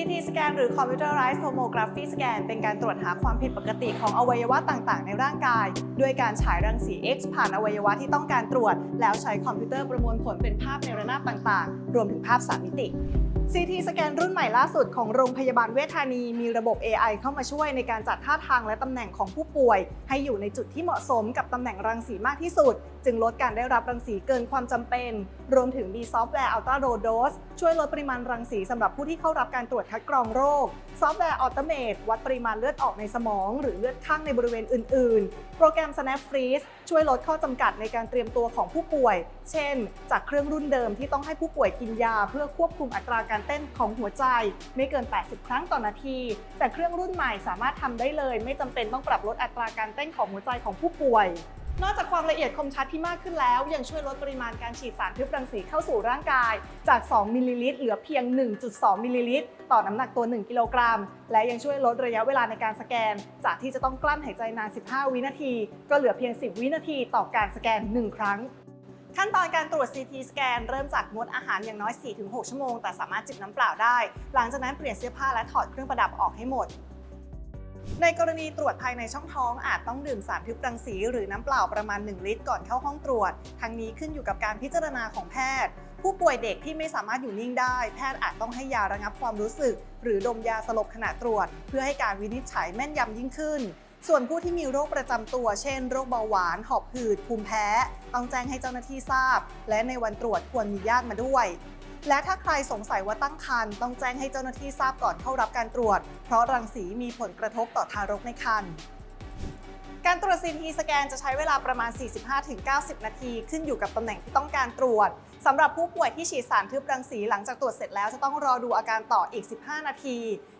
CT สแกนหรือ Computerized Tomography Scan เป็นการตรวจหาความผิดปกติของอวัยวะต่างๆ ในร่างกาย ด้วยการฉายรังสี X ผ่านอวัยวะที่ต้องการตรวจ แล้วใช้คอมพิวเตอร์ประมวลผลเป็นภาพในระนาบต่างๆ รวมถึงภาพ3มิติ CT สแกนรุ่นใหม่ล่าสุดของโรงพยาบาลเวชธานีมีระบบ AI เข้ามาช่วยในการจัดท่าทางและตำแหน่งของผู้ป่วย ให้อยู่ในจุดที่เหมาะสมกับตำแหน่งรังสีมากที่สุด จึงลดการได้รับรังสีเกินความจำเป็น รวมถึงมีซอฟต์แวร์ Ultra Low Dose ช่วยลดปริมาณรังสีสำหรับผู้ที่เข้ารับการตรวจคัดกรองโรค ซอฟต์แวร์ Automate วัดปริมาณเลือดออกในสมอง หรือเลือดข้างในบริเวณอื่น ๆ โปรแกรม Snap Freeze ช่วยลดข้อจำกัดในการเตรียมตัวของผู้ป่วย เช่น จากเครื่องรุ่นเดิมที่ต้องให้ผู้ป่วยกินยา เพื่อควบคุมอัตราการเต้นของหัวใจ ไม่เกิน 80 ครั้งต่อนาที แต่เครื่องรุ่นใหม่สามารถทำได้เลย ไม่จำเป็นต้องปรับลดอัตราการเต้นของหัวใจของผู้ป่วย นอกจากความละเอียดคมชัดที่มากขึ้นแล้ว ยังช่วยลดปริมาณการฉีดสารทึบรังสีเข้าสู่ร่างกาย จาก 2 มิลลิลิตรเหลือเพียง 1.2 มิลลิลิตรต่อน้ำหนักตัว 1 กิโลกรัม และยังช่วยลดระยะเวลาในการสแกน จากที่จะต้องกลั้นหายใจนาน 15 วินาที ก็เหลือเพียง 10 วินาทีต่อการสแกน 1 ครั้งขั้นตอนการตรวจ CT สแกนเริ่มจากงดอาหารอย่างน้อย 4-6 ชั่วโมง แต่สามารถจิบน้ำเปล่าได้ หลังจากนั้นเปลี่ยนเสื้อผ้าและถอดเครื่องประดับออกให้หมด ในกรณีตรวจภายในช่องท้องอาจต้องดื่มสารทึบรังสี หรือน้ำเปล่าประมาณ 1 ลิตรก่อนเข้าห้องตรวจ ทั้งนี้ขึ้นอยู่กับการพิจารณาของแพทย์ ผู้ป่วยเด็กที่ไม่สามารถอยู่นิ่งได้ แพทย์อาจต้องให้ยาระงับความรู้สึก หรือดมยาสลบขณะตรวจ เพื่อให้การวินิจฉัยแม่นยำยิ่งขึ้น ส่วนผู้ที่มีโรคประจำตัว เช่น โรคเบาหวาน หอบหืด ภูมิแพ้ ต้องแจ้งให้เจ้าหน้าที่ทราบ และในวันตรวจควรมีญาติมาด้วย และถ้าใครสงสัยว่าตั้งครรภ์ต้องแจ้งให้เจ้าหน้าที่ทราบก่อนเข้ารับการตรวจ เพราะรังสีมีผลกระทบต่อทารกในครรภ์การตรวจ CT สแกนจะใช้เวลาประมาณ 45-90 นาที ขึ้นอยู่กับตำแหน่งที่ต้องการตรวจสำหรับผู้ป่วยที่ฉีดสารทึบรังสีหลังจากตรวจเสร็จแล้วจะต้องรอดูอาการต่ออีก 15 นาที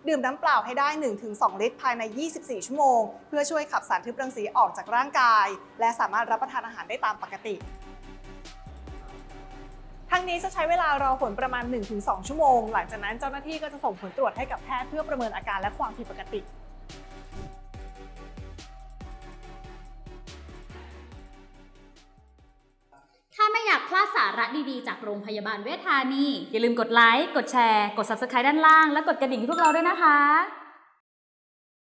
ดื่มน้ำเปล่าให้ได้ 1-2 ลิตรภายใน 24 ชั่วโมง เพื่อช่วยขับสารทึบรังสีออกจากร่างกาย และสามารถรับประทานอาหารได้ตามปกติ ทั้งนี้จะใช้เวลารอผลประมาณ 1-2 ชั่วโมง หลังจากนั้นเจ้าหน้าที่ก็จะส่งผลตรวจให้กับแพทย์เพื่อประเมินอาการและความผิดปกติถ้าไม่อยากพลาดสาระดีๆ จากโรงพยาบาลเวชธานี อย่าลืมกดไลค์ กดแชร์ กด Subscribe ด้านล่าง และกดกระดิ่งให้พวกเราด้วยนะคะ